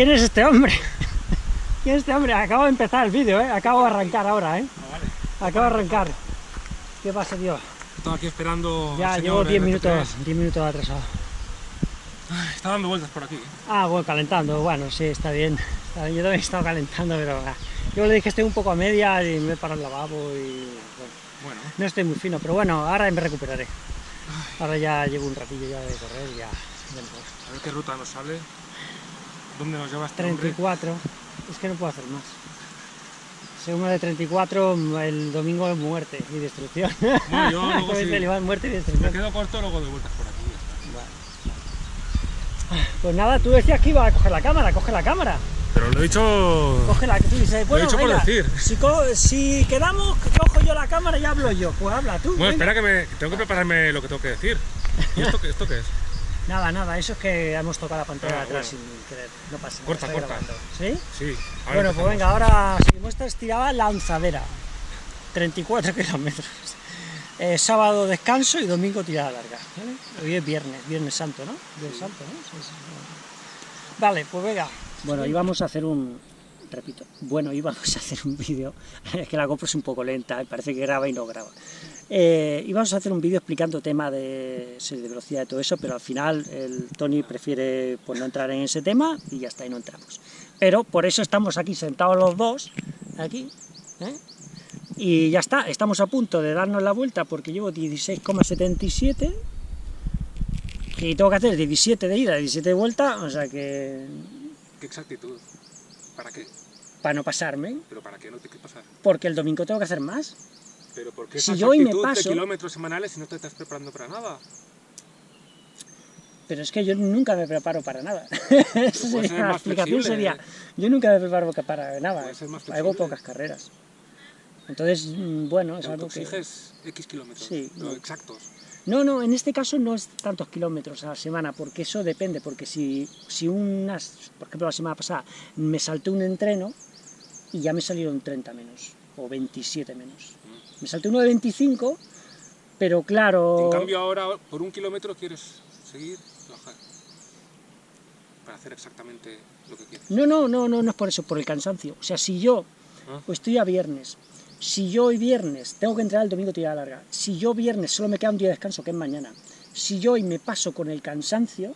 ¿Quién es este hombre? ¿Quién es este hombre? Acabo de empezar el vídeo, ¿eh? Acabo de arrancar ahora, ¿eh? Ah, vale. Acabo de arrancar. ¿Qué pasa, tío? Estaba aquí esperando. Ya al llevo señor 10 RT3. minutos, 10 minutos atrasado. Ay, Está dando vueltas por aquí. Ah, bueno, calentando. Bueno, sí, está bien. Está bien. Yo también he estado calentando, pero... Yo le dije que estoy un poco a media y me he parado el lavabo y... bueno, Bueno, no estoy muy fino, pero bueno, ahora me recuperaré. Ahora ya llevo un ratillo ya de correr, ya... ya a ver qué ruta nos sale. ¿Dónde nos lleva hombre? 34, es que no puedo hacer más. Según de 34, el domingo es muerte y destrucción. Bueno, yo luego sí. muerte y Me destrucción. quedo corto, luego de vueltas por aquí. está. Pues nada, tú decías que iba a coger la cámara, coge la cámara. Pero lo he dicho. Cógela, que tú dices, bueno, dicho por decir. Si, co- si quedamos, cojo yo la cámara y hablo yo. Pues habla tú. Bueno, venga. espera que me. Tengo que prepararme lo que tengo que decir. ¿Y esto, qué- esto qué es? Nada, nada, eso es que hemos tocado la pantalla Ah, de atrás bueno. sin querer. No pasa nada. Corta, corta. grabando. ¿Sí? Sí. ahora Bueno, pues venga, ahora seguimos. Esta estiraba lanzadera. 34 kilómetros. Eh, sábado descanso y domingo tirada larga. ¿vale? Hoy es viernes, viernes santo, ¿no? Viernes santo, ¿no? Sí, sí, sí. Vale, pues venga. Bueno, íbamos a hacer un... Repito, bueno, íbamos a hacer un vídeo, es que la GoPro es un poco lenta, parece que graba y no graba. Eh, íbamos a hacer un vídeo explicando tema de de velocidad y todo eso, pero al final el Tony prefiere pues, no entrar en ese tema y ya está, y no entramos. Pero por eso estamos aquí sentados los dos, aquí, ¿eh? y ya está, estamos a punto de darnos la vuelta porque llevo 16,77 y tengo que hacer 17 de ida, 17 de vuelta, o sea que ¿Qué exactitud? ¿Para qué? para no pasarme, ¿Pero para qué no te qué pasar? porque el domingo tengo que hacer más. ¿Pero por qué Si yo hoy me paso- de kilómetros semanales si no te estás preparando para nada? Pero es que yo nunca me preparo para nada. Esa sería, la explicación sería, yo nunca me preparo para nada. Hago pocas carreras. Entonces, mm, bueno, es algo que... exiges X kilómetros. Sí, no, no. exactos. No, no, en este caso no es tantos kilómetros a la semana, porque eso depende, porque si, si unas, por ejemplo la semana pasada, me salté un entreno y ya me salieron 30 menos, o 27 menos. Me salté uno de 25, pero claro... En cambio ahora, por un kilómetro quieres seguir, bajar. Para hacer exactamente lo que quieres. No, no, no, no, no es por eso, por el cansancio. O sea, si yo Ah. pues estoy a viernes, si yo hoy viernes tengo que entrar el domingo tirada larga, si yo viernes solo me queda un día de descanso, que es mañana, si yo hoy me paso con el cansancio,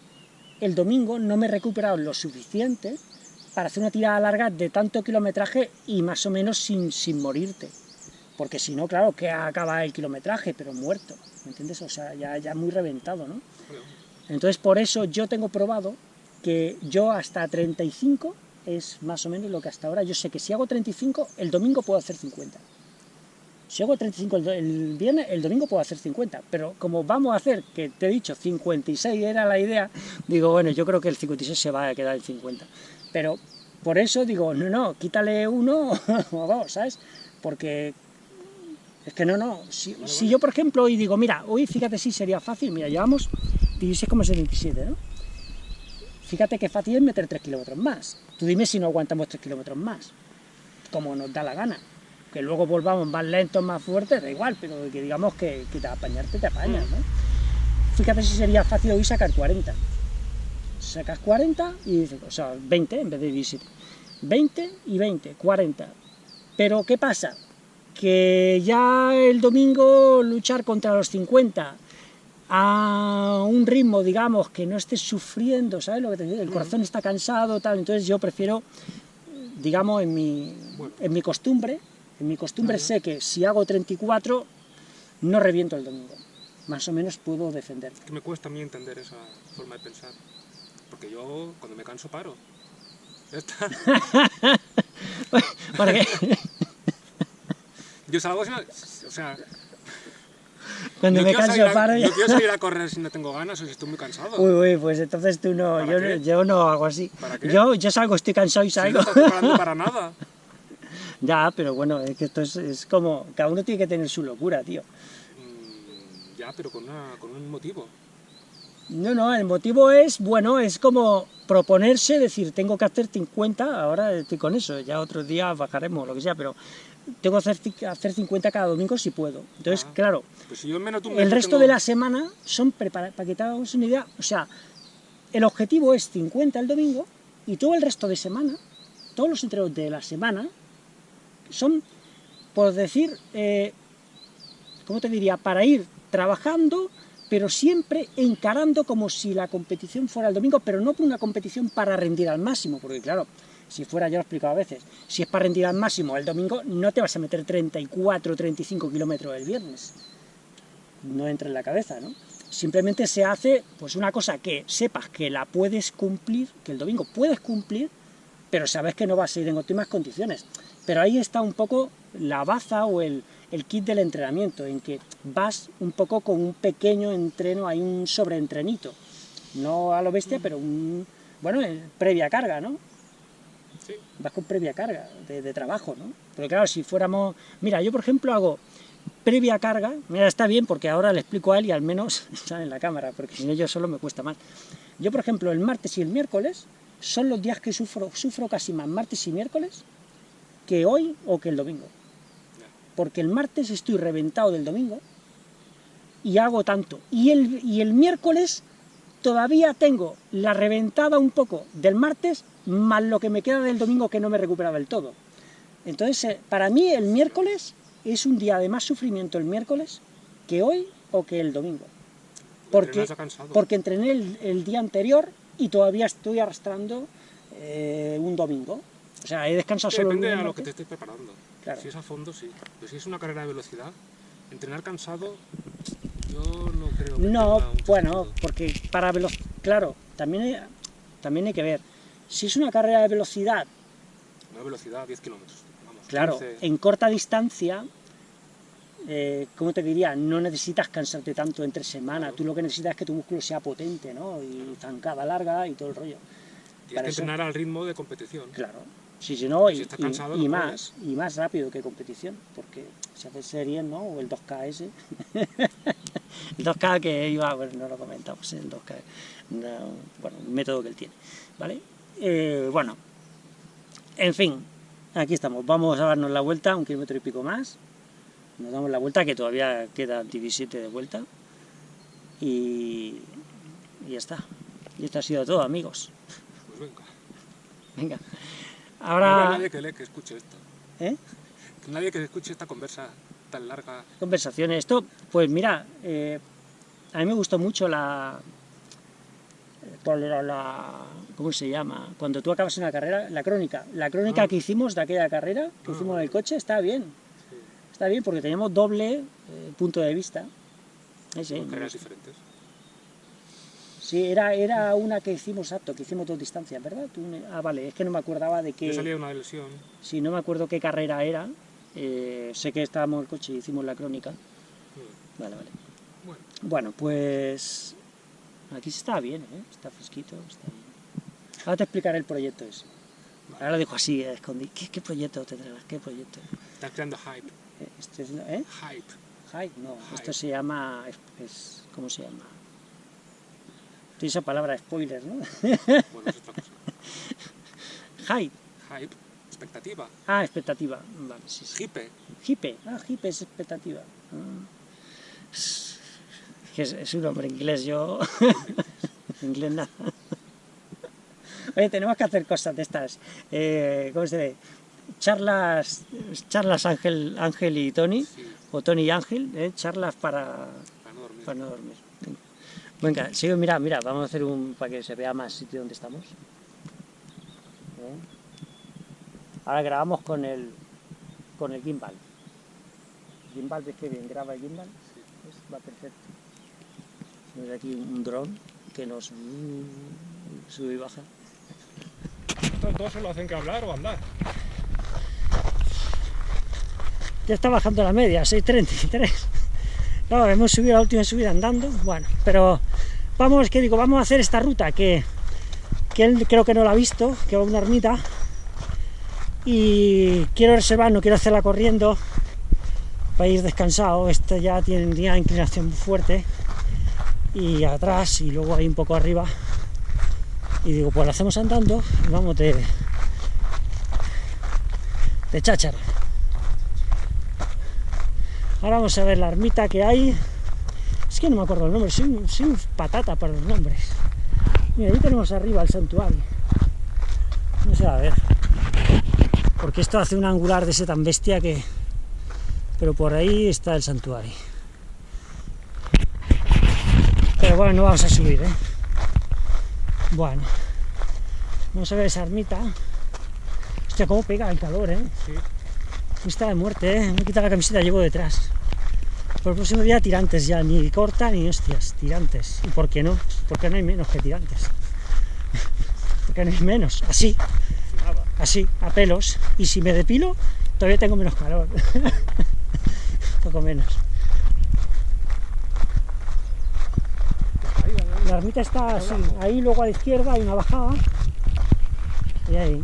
el domingo no me he recuperado lo suficiente para hacer una tirada larga de tanto kilometraje y más o menos sin, sin morirte. Porque si no, claro, que acaba el kilometraje, pero muerto, ¿me entiendes? O sea, ya, ya muy reventado, ¿no? Entonces, por eso yo tengo probado que yo hasta 35 es más o menos lo que hasta ahora. Yo sé que si hago 35, el domingo puedo hacer 50. Si hago 35 el, viernes, el domingo puedo hacer 50. Pero como vamos a hacer, que te he dicho, 56 era la idea, digo, bueno, yo creo que el 56 se va a quedar en 50. Pero por eso digo, no, no, quítale uno o dos, ¿sabes? Porque es que no, no. Si, si yo, por ejemplo, hoy digo, mira, hoy fíjate si sería fácil, mira, llevamos 16,77, ¿no? Fíjate que fácil es meter 3 kilómetros más. Tú dime si no aguantamos 3 kilómetros más, como nos da la gana. Que luego volvamos más lentos, más fuertes, da igual, pero que digamos que, que te apañarte, te apañas, ¿no? Fíjate si sería fácil hoy sacar 40. Sacas 40 y dices, o sea, 20 en vez de 17. 20 y 20, 40. Pero ¿qué pasa? Que ya el domingo luchar contra los 50 a un ritmo, digamos, que no estés sufriendo, ¿sabes lo que te digo? El corazón está cansado, tal, entonces yo prefiero, digamos, en mi, en mi costumbre, en mi costumbre sé que si hago 34, no reviento el domingo. Más o menos puedo defender. Que me cuesta a mí entender esa forma de pensar. Porque yo, cuando me canso, paro. Ya está. Porque Yo salgo. O sea, cuando no me canso a- paro ya... no quiero salir a correr si no tengo ganas o si estoy muy cansado. Uy, uy, pues entonces tú no, ¿Para yo, qué? yo no hago así. ¿Para qué? Yo, yo salgo, estoy cansado y Si no salgo. estás preparando para nada. ya, pero bueno, es que esto es, es como, cada uno tiene que tener su locura, tío. Mm, ya, pero con, una, con un motivo. No, no, el motivo es, bueno, es como proponerse, decir, tengo que hacer 50, ahora estoy con eso, ya otros días bajaremos, lo que sea, pero tengo que hacer, hacer 50 cada domingo si puedo. Entonces, Ah. claro, Pues si yo menos el resto tengo- de la semana son preparados, para que te hagas una idea, o sea, el objetivo es 50 el domingo Y todo el resto de semana, todos los entrenos de la semana, son, por decir, eh, ¿cómo te diría?, para ir trabajando, pero siempre encarando como si la competición fuera el domingo, pero no una competición para rendir al máximo, porque claro, si fuera, ya lo he explicado a veces, si es para rendir al máximo el domingo, no te vas a meter 34 35 kilómetros el viernes. No entra en la cabeza, ¿no? Simplemente se hace pues una cosa que sepas que la puedes cumplir, que el domingo puedes cumplir, pero sabes que no vas a ir en óptimas condiciones. Pero ahí está un poco la baza o el, el kit del entrenamiento, en que vas un poco con un pequeño entreno, hay un sobreentrenito, no a lo bestia, pero un, bueno, previa carga, ¿no? Sí. Vas con previa carga de, de trabajo, ¿no? Porque claro, si fuéramos... Mira, yo por ejemplo hago previa carga, mira, está bien porque ahora le explico a él y al menos sale en la cámara, porque sin ello solo me cuesta más. Yo, por ejemplo, el martes y el miércoles son los días que sufro, sufro casi más martes y miércoles que hoy o que el domingo. Porque el martes estoy reventado del domingo y hago tanto. Y el, y el miércoles todavía tengo la reventada un poco del martes, más lo que me queda del domingo que no me he recuperado del todo. Entonces, eh, para mí el miércoles es un día de más sufrimiento el miércoles que hoy o que el domingo. Porque, porque entrené el, el día anterior y todavía estoy arrastrando eh, un domingo. O sea, he descansado Sí, solo depende a lo que te estés preparando. Claro. Si es a fondo, sí. Pero si es una carrera de velocidad, entrenar cansado, yo no creo que No, bueno, sentido. porque para velocidad, claro, también hay, también hay que ver, si es una carrera de velocidad, Una velocidad 10 kilómetros. Claro, 15. en corta distancia, eh, ¿cómo te diría? No necesitas cansarte tanto entre semana, tú lo que necesitas es que tu músculo sea potente, ¿no? Y zancada larga y todo el rollo. Tienes para que eso- entrenar al ritmo de competición. Claro. Sí, si no, Si y, estás y- cansado, y no más, y más rápido que competición, porque si haces series, ¿no? O el 2KS. el 2K que iba, bueno, no lo comentamos, el 2K, no, bueno, un método que él tiene, ¿vale? Eh, bueno, en fin, aquí estamos, vamos a darnos la vuelta, un kilómetro y pico más, nos damos la vuelta, que todavía queda 17 de vuelta, y, y ya está. Y esto ha sido todo, amigos. Pues venga. Venga. No habrá Ahora... nadie que, le, que escuche esto. ¿Eh? Que nadie que escuche esta conversa tan larga. conversaciones. Esto, pues mira, eh, a mí me gustó mucho la, la, la- ¿Cómo se llama? Cuando tú acabas una carrera, la crónica. La crónica Ah. que hicimos de aquella carrera, que Ah, hicimos en el coche, está bien. Sí, Está bien porque teníamos doble eh, punto de vista. Sí, sí, son carreras diferentes. Sí, era, era una que hicimos apto, que hicimos dos distancias, ¿verdad? Tú ah, vale, es que no me acordaba de Yo qué... salía de una lesión. Sí, no me acuerdo qué carrera era. eh, sé que estábamos en el coche y hicimos la crónica. Mm, Vale, vale. Bueno, Bueno, pues aquí se está bien, ¿eh? está fresquito, está bien. Ahora te explicaré el proyecto ese. Ahora lo dijo así, eh, escondí. ¿Qué, qué proyecto te traerás? ¿Qué proyecto? estás creando hype. Eh, ¿eh? Hype. Hype, no, Hype. esto se llama, es, es- ¿cómo se llama? Esa palabra, spoiler, ¿no? Bueno, es otra cosa. Hype, Hype. Expectativa. ah, expectativa, vale, sí, sí. Hipe. Hipe, ah, hipe es expectativa. Ah. Es es, un nombre inglés, yo... inglés nada. Oye, tenemos que hacer cosas de estas, eh, ¿cómo se dice? Charlas, charlas Ángel, Ángel y Tony, Sí, o Tony y Ángel, eh, charlas para, para no dormir. para no dormir. Venga, sigue, mira, mira, vamos a hacer un, para que se vea más sitio donde estamos. Eh. Ahora grabamos con el, con el gimbal. Gimbal, ves que bien graba el gimbal, ¿Ves? va perfecto. Tenemos aquí un dron que nos sube y baja. ¿Estos dos solo hacen que hablar o andar? Ya está bajando la media, 6.33. Claro, hemos subido la última subida andando, bueno, pero vamos, que digo, vamos a hacer esta ruta que, que él creo que no la ha visto, que va a una ermita, y quiero reservar, no quiero hacerla corriendo, para ir descansado, esta ya tiene una inclinación fuerte, y atrás, y luego ahí un poco arriba, y digo, pues la hacemos andando, y vamos de, de cháchara. Ahora vamos a ver la ermita que hay. Es que no me acuerdo el nombre, soy, patata para los nombres. Mira, ahí tenemos arriba el santuario. No se va a ver. Porque esto hace un angular de ese tan bestia que... Pero por ahí está el santuario. Pero bueno, no vamos a subir, ¿eh? Bueno. No se ve esa ermita. Hostia, cómo pega el calor, ¿eh? Sí. Está de muerte, ¿eh? Me he quitado la camiseta, llevo detrás. Por el próximo día tirantes ya, ni corta ni hostias, tirantes. ¿Y por qué no? Porque no hay menos que tirantes. Porque no hay menos, así, así, a pelos. Y si me depilo, todavía tengo menos calor. Poco menos. La ermita está así, ahí luego a la izquierda hay una bajada. Y ahí,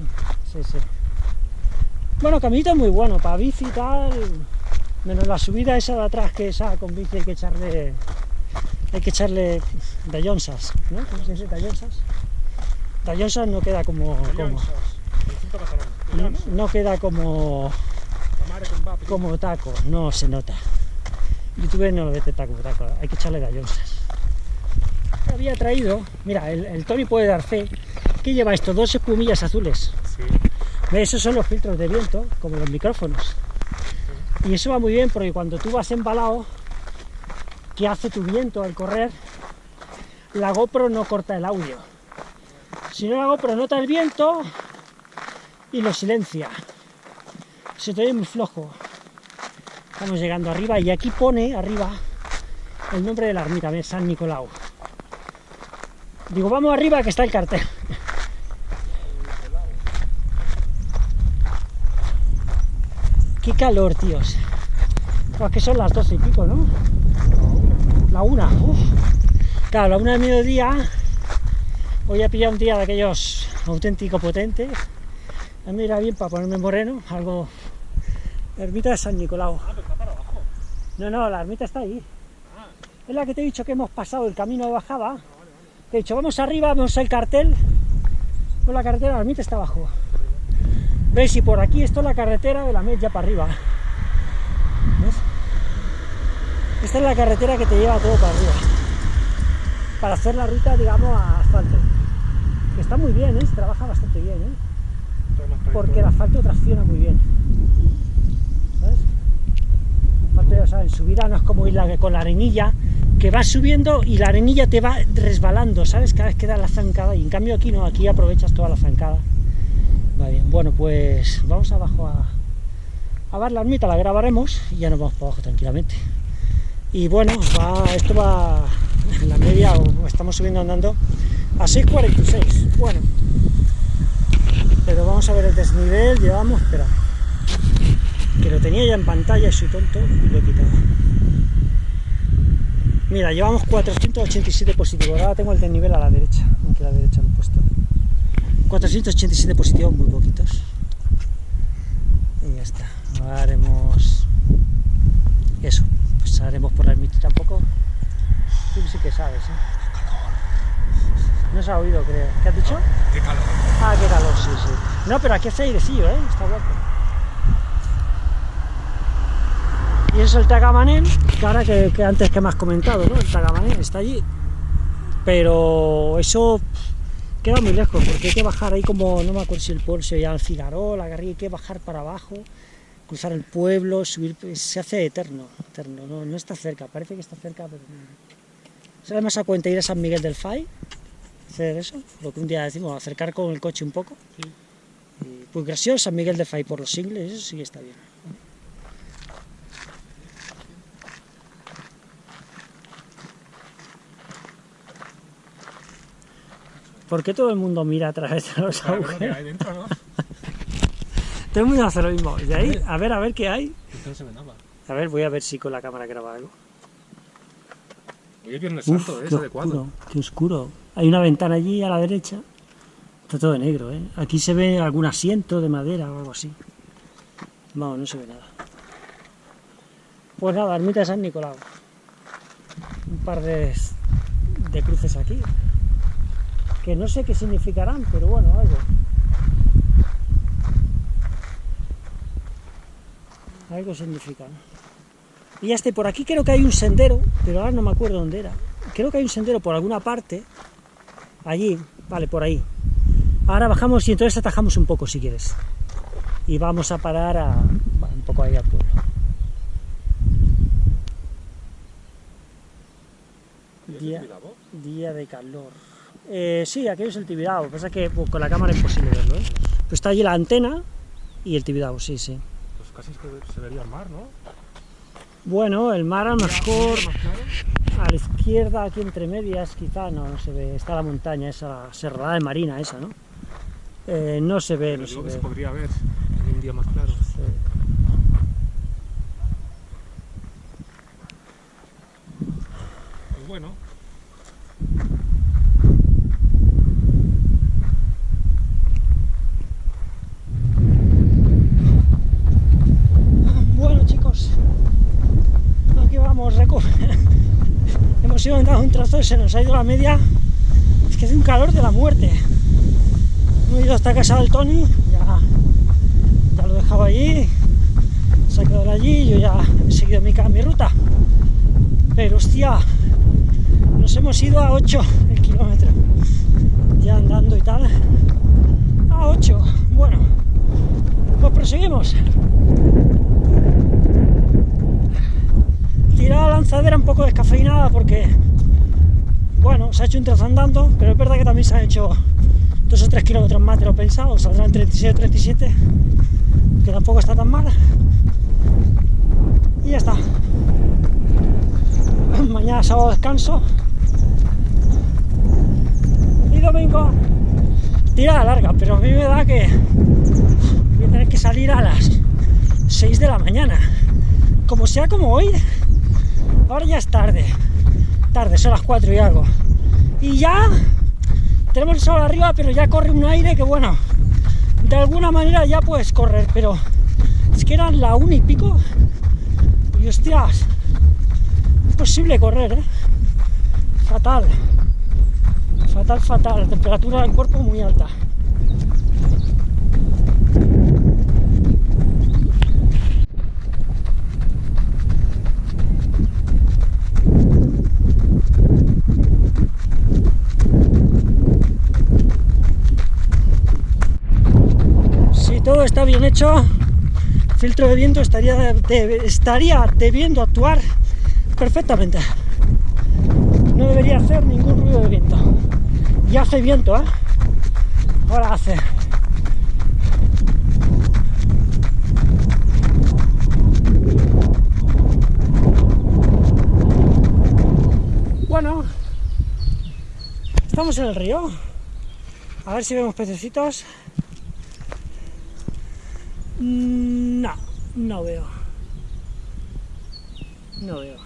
sí, sí. Bueno, caminito muy bueno, para bici y tal. Menos la subida esa de atrás, que esa con bici hay que echarle. Hay que echarle dallonsas, ¿no? ¿Cómo se dice dallonsas? Dallonsas no queda como. no, queda como, como taco, no se nota. YouTube no lo detecta como taco, hay que echarle dallonsas. Había traído, mira, el, el Tony puede dar fe, que lleva esto, dos espumillas azules. Sí. Esos son los filtros de viento, como los micrófonos. Y eso va muy bien porque cuando tú vas embalado, que hace tu viento al correr, la GoPro no corta el audio. Si no, la GoPro nota el viento y lo silencia. Se te oye muy flojo. Estamos llegando arriba y aquí pone arriba el nombre de la ermita. San Nicolau. Digo, vamos arriba que está el cartel. Qué calor, tíos. Pues que son las doce y pico, ¿no? La una, uf. Claro, la una del mediodía. Hoy he pillado un día de aquellos auténtico potente. A mí me irá bien para ponerme moreno, algo. Ermita de San Nicolau. Ah, pero está para abajo. No, no, la ermita está ahí. Ah, Es la que te he dicho que hemos pasado el camino de bajada. Te he dicho, vamos arriba, vamos al cartel. Pues la carretera de la ermita está abajo. ¿Veis? Y por aquí esto es la carretera de la Met ya para arriba. ¿Ves? Esta es la carretera que te lleva todo para arriba. Para hacer la ruta, digamos, a asfalto. Que está muy bien, ¿eh? Se trabaja bastante bien, ¿eh? Porque el asfalto tracciona muy bien. ¿Sabes? Aparte, o sea, en subida no es como ir la- con la arenilla, que vas subiendo y la arenilla te va resbalando, ¿sabes? Cada vez que da la zancada. Y en cambio aquí no, aquí aprovechas toda la zancada. Bueno, pues vamos abajo a, a ver la ermita, la grabaremos y ya nos vamos para abajo tranquilamente. Y bueno, va, esto va en la media, o estamos subiendo andando a 6.46. Bueno, pero vamos a ver el desnivel, llevamos, espera, que lo tenía ya en pantalla y soy tonto y lo he quitado. Mira, llevamos 487 positivos, ahora tengo el desnivel a la derecha, aquí a la derecha lo he puesto. 487 positivos, muy poquitos. Y ya está, haremos eso, pues haremos por la ermita un poco. Tú sí que sabes, ¿eh? No se ha oído, creo. ¿Qué has dicho? Qué calor. Ah, qué calor, sí, sí. No, pero aquí hace airecillo, ¿eh? Está guapo. Y eso es el Tagamanén, que ahora que, que antes que me has comentado, ¿no? El Tagamanén está allí. Pero eso queda muy lejos, porque hay que bajar ahí como, no me acuerdo si el pueblo se llama el Figaró, la Garriga, hay que bajar para abajo, cruzar el pueblo, subir, se hace eterno, eterno, no, no está cerca, parece que está cerca, pero no. ¿Sale más a cuenta ir a San Miguel del Fay? hacer eso, lo que un día decimos, acercar con el coche un poco. Sí. Y, pues gracioso San Miguel de Fay por los singles, eso sí que está bien. ¿Por qué todo el mundo mira a través de los agujeros? hay dentro, ¿no? Todo el mundo hace lo mismo. De ahí, a ver, a ver qué hay. Esto no se ve nada. A ver, voy a ver si con la cámara graba algo. Hoy es Viernes Uf, Santo, ¿eh? qué oscuro, qué oscuro. Hay una ventana allí a la derecha. Está todo de negro, ¿eh? Aquí se ve algún asiento de madera o algo así. No, no se ve nada. Pues nada, ermita de San Nicolau. Un par de, de cruces aquí. Que no sé qué significarán, pero bueno, algo. Algo significan. Y ya esté, por aquí creo que hay un sendero, pero ahora no me acuerdo dónde era. Creo que hay un sendero por alguna parte, allí, vale, por ahí. Ahora bajamos y entonces atajamos un poco si quieres. Y vamos a parar a, bueno, un poco ahí al pueblo. Día, día de calor. Eh, sí, aquello es el Tibidabo, pasa que pues, con la cámara es imposible verlo, ¿eh? Pues está allí la antena y el Tibidabo, sí, sí. Pues casi es que se vería el mar, ¿no? Bueno, el mar a lo mejor a la izquierda, aquí entre medias, quizá no, no se ve, está la montaña esa, serrada de Marina esa, ¿no? Eh, no se ve, Pero no se que ve. se podría ver en un día más claro. Sí. Pues Bueno chicos, aquí vamos, reco. Hemos ido a un trozo y se nos ha ido la media. Es que hace un calor de la muerte. Hemos ido hasta casa del Tony, ya, ya lo he dejado allí, se ha quedado allí, yo ya he seguido mi, mi ruta. Pero hostia, nos hemos ido a 8 el kilómetro, ya andando y tal. A 8, bueno, pues proseguimos. tirada la lanzadera un poco descafeinada porque, bueno, se ha hecho un trozo andando, pero es verdad que también se han hecho 2 o 3 kilómetros más de lo pensado, saldrán 36 o 37, que tampoco está tan mal. Y ya está. Mañana sábado descanso. Y domingo, tirada larga, pero a mí me da que voy a tener que salir a las 6 de la mañana. Como sea como hoy, ahora ya es tarde, tarde, son las 4 y algo. Y ya tenemos el sol arriba, pero ya corre un aire que bueno, de alguna manera ya puedes correr, pero es que eran la una y pico y hostias, imposible correr, ¿eh? Fatal, fatal, fatal, la temperatura del cuerpo muy alta. Si todo está bien hecho, el filtro de viento estaría, estaría debiendo actuar perfectamente. No debería hacer ningún ruido de viento. Y hace viento, ¿eh? Ahora hace. Bueno, estamos en el río. A ver si vemos pececitos. Mm, No, no veo. No veo.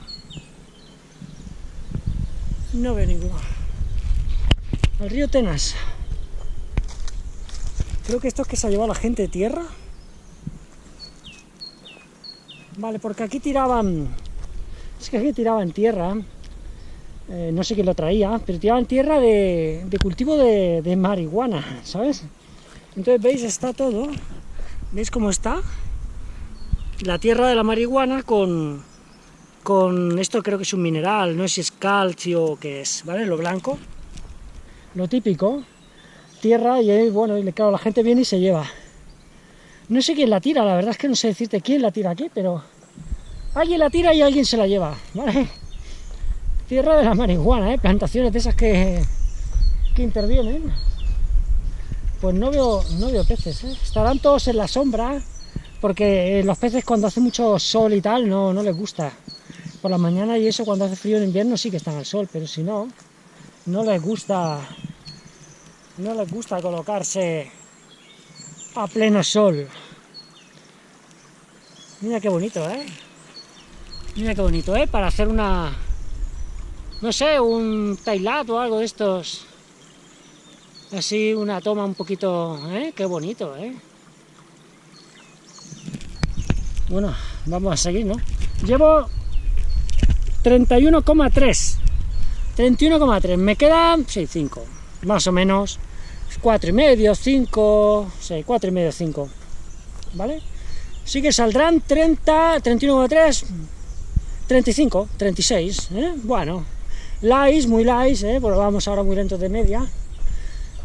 No veo ninguno. El río Tenas. Creo que esto es que se ha llevado la gente de tierra. Vale, porque aquí tiraban... Es que aquí tiraban tierra. eh, no sé quién lo traía, pero tiraban tierra de, de cultivo de, de marihuana, ¿sabes? Entonces, ¿veis? Está todo. ¿Veis cómo está? La tierra de la marihuana con, con esto creo que es un mineral, no sé si es calcio o qué es, ¿vale? Lo blanco, lo típico, tierra y ahí, bueno, y claro, la gente viene y se lleva. No sé quién la tira, la verdad es que no sé decirte quién la tira aquí, pero alguien la tira y alguien se la lleva, ¿vale? Tierra de la marihuana, ¿eh? Plantaciones de esas que, que intervienen. Pues no veo, no veo peces, ¿eh? Estarán todos en la sombra, porque los peces cuando hace mucho sol y tal no, no les gusta. Por la mañana y eso cuando hace frío en invierno sí que están al sol, pero si no, no les gusta, no les gusta colocarse a pleno sol. Mira qué bonito, ¿eh? Mira qué bonito, ¿eh? Para hacer una, no sé, un tailat o algo de estos. Así una toma un poquito, ¿eh? Qué bonito, ¿eh? Bueno, vamos a seguir, ¿no? Llevo 31,3. 31,3. Me quedan, sí, 5. Más o menos. 4 y medio, 5, sí, 4 y medio, 5. ¿Vale? Sí que saldrán 30, 31,3, 35, 36, ¿eh? Bueno, light, muy light, ¿eh? Porque vamos ahora muy lentos de media.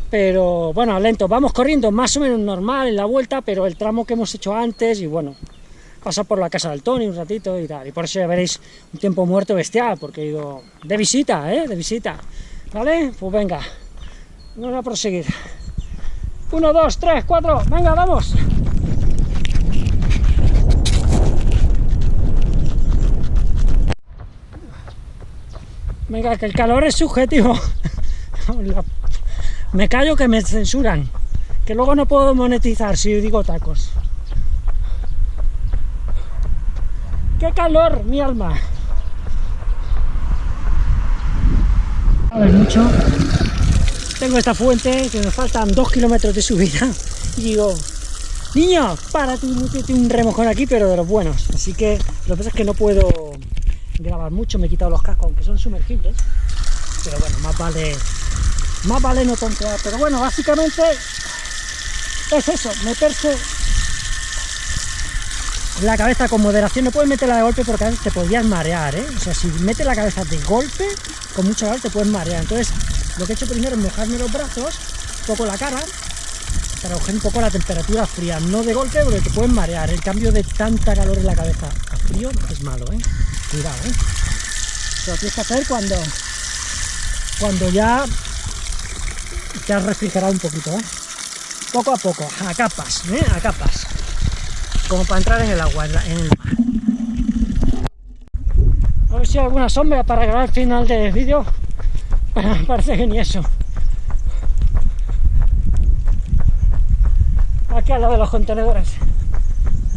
Pero bueno, lento, vamos corriendo más o menos normal en la vuelta, pero el tramo que hemos hecho antes, y bueno, pasa por la casa del Tony un ratito y tal, y por eso ya veréis un tiempo muerto bestial, porque he ido de visita, ¿eh? De visita, ¿vale? Pues venga, vamos a proseguir. Uno, dos, tres, cuatro, venga, vamos. Venga, que el calor es subjetivo. Me callo que me censuran. Que luego no puedo monetizar si digo tacos. ¡Qué calor, mi alma! A ver, mucho. Tengo esta fuente que me faltan dos kilómetros de subida. Y digo, niño, párate y métete un remojón aquí, pero de los buenos. Así que lo que pasa es que no puedo grabar mucho, me he quitado los cascos, aunque son sumergibles. Pero bueno, más vale, más vale no tontear. Pero bueno, básicamente es eso, meterse la cabeza con moderación, no puedes meterla de golpe porque a veces te podrías marear, ¿eh? O sea, si metes la cabeza de golpe, con mucho calor te puedes marear. Entonces, lo que he hecho primero es mojarme los brazos, un poco la cara, para coger un poco la temperatura fría, no de golpe porque te puedes marear. El cambio de tanta calor en la cabeza a frío es malo, ¿eh? Cuidado, ¿eh? lo tienes que hacer cuando, cuando ya has refrigerado un poquito, ¿eh? Poco a poco, a capas, ¿eh? A capas. Como para entrar en el agua, en, el mar. A ver si hay alguna sombra para grabar el final del vídeo. Parece que ni eso. Aquí al lado de los contenedores.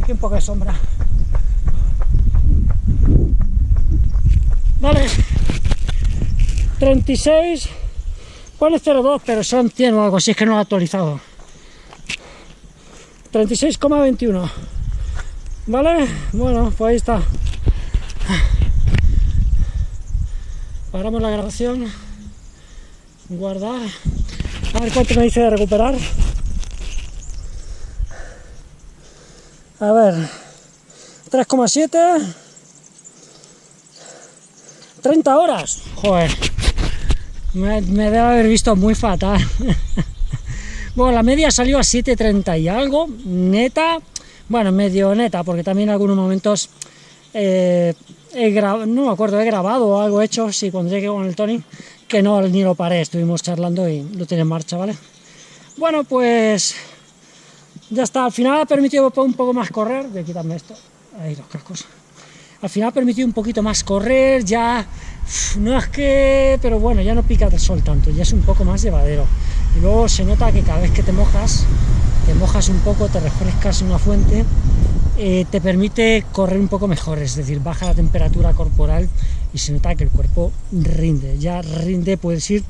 Aquí un poco de sombra. Vale. 36. Pone 02, pero son 100 o algo así, es que no lo he actualizado. 36,21. ¿Vale? Bueno, pues ahí está. Paramos la grabación. Guardar. A ver cuánto me dice de recuperar. A ver. 3,7. 30 horas. Joder. Me, debe haber visto muy fatal. bueno, la media salió a 7.30 y algo. Neta. Bueno, medio neta, porque también en algunos momentos eh, he no me acuerdo, he grabado o algo hecho, sí, cuando llegué con el Tony, que no, ni lo paré, estuvimos charlando y lo tiene en marcha, ¿vale? Bueno, pues ya está, al final ha permitido un poco más correr, voy a quitarme esto, ahí los cascos, al final ha permitido un poquito más correr, ya no es que, pero bueno, ya no pica el sol tanto, ya es un poco más llevadero. Y luego se nota que cada vez que te mojas, te mojas un poco, te refrescas en una fuente, eh, te permite correr un poco mejor, es decir, baja la temperatura corporal y se nota que el cuerpo rinde, ya rinde, puede decir,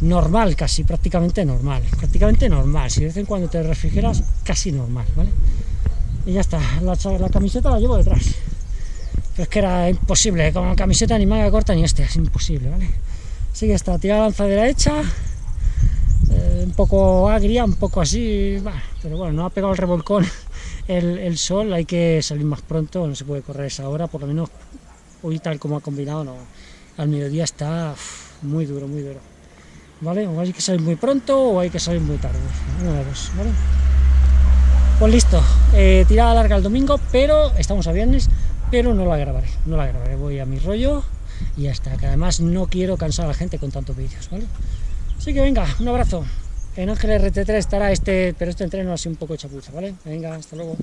normal, casi prácticamente normal, prácticamente normal, si de vez en cuando te refrigeras, casi normal, ¿vale? Y ya está, la camiseta la llevo detrás es que era imposible, con camiseta ni manga corta ni este, es imposible, ¿vale? Así que está, tirada lanzadera hecha, eh, un poco agria, un poco así, pero bueno, no ha pegado el revolcón el, sol, hay que salir más pronto, no se puede correr esa hora, por lo menos hoy tal como ha combinado, no, al mediodía está muy duro, muy duro, ¿vale? O hay que salir muy pronto o hay que salir muy tarde, una de dos, ¿vale? Pues listo, eh, tirada larga el domingo, pero estamos a viernes, pero no la grabaré, no la grabaré, voy a mi rollo y ya está, que además no quiero cansar a la gente con tantos vídeos, ¿vale? Así que venga, un abrazo. En Ángel RT3 estará este, pero este entreno así un poco chapuza, ¿vale? Venga, hasta luego.